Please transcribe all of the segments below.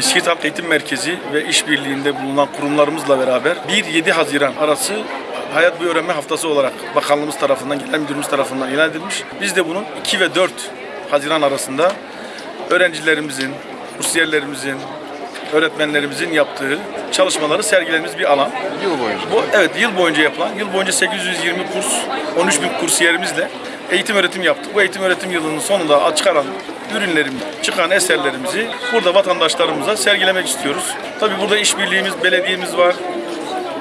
Siirt Halk Eğitim Merkezi ve işbirliğinde bulunan kurumlarımızla beraber 1-7 Haziran arası Hayat Boyu Öğrenme Haftası olarak bakanlığımız tarafından, genel müdürümüz tarafından ilan edilmiş. Biz de bunun 2 ve 4 Haziran arasında öğrencilerimizin, kursiyerlerimizin, öğretmenlerimizin yaptığı çalışmaları sergilediğimiz bir alan. Yıl boyunca. Bu evet yıl boyunca yapılan, yıl boyunca 820 kurs, 13 bin kursiyerimizle eğitim öğretim yaptık. Bu eğitim öğretim yılının sonunda çıkaran ürünlerimiz, çıkan eserlerimizi burada vatandaşlarımıza sergilemek istiyoruz. Tabii burada işbirliğimiz, belediyemiz var,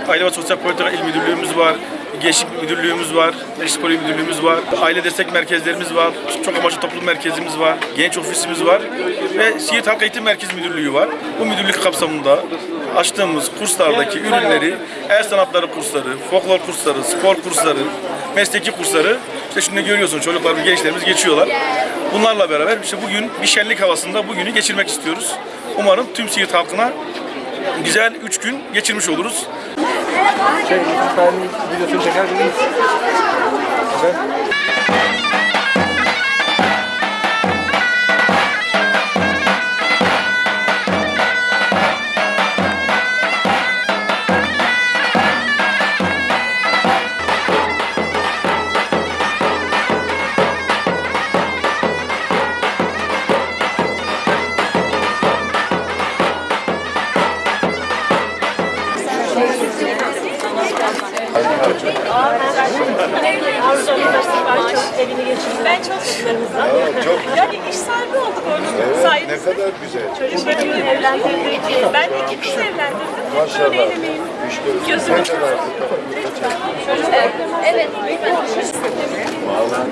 Aile ve Sosyal Politika İl Müdürlüğümüz var, Gençlik Müdürlüğümüz var, Gençlik Müdürlüğümüz var, aile destek merkezlerimiz var, çok amaçlı toplum merkezimiz var, genç ofisimiz var ve Siirt Halk Eğitim Merkez Müdürlüğü var. Bu müdürlük kapsamında açtığımız kurslardaki ürünleri, el sanatları kursları, folklor kursları, spor kursları, mesleki kursları, işte şimdi görüyorsun çocuklarımız, gençlerimiz geçiyorlar. Bunlarla beraber işte bugün bir şenlik havasında bugünü geçirmek istiyoruz. Umarım tüm Siirt halkına güzel 3 gün geçirmiş oluruz. Cześć, zostałem w widocznym przekażu. Okay. Ben çok çocuklarımızla. Çok Yani iş sahibi olduk onun Ne sayesinde. kadar güzel. Çocuklarımı evlendirdik. Ben de ikimiz evlendirdim. Maşallah. Böyle elimeyim. Evet. Vallahi.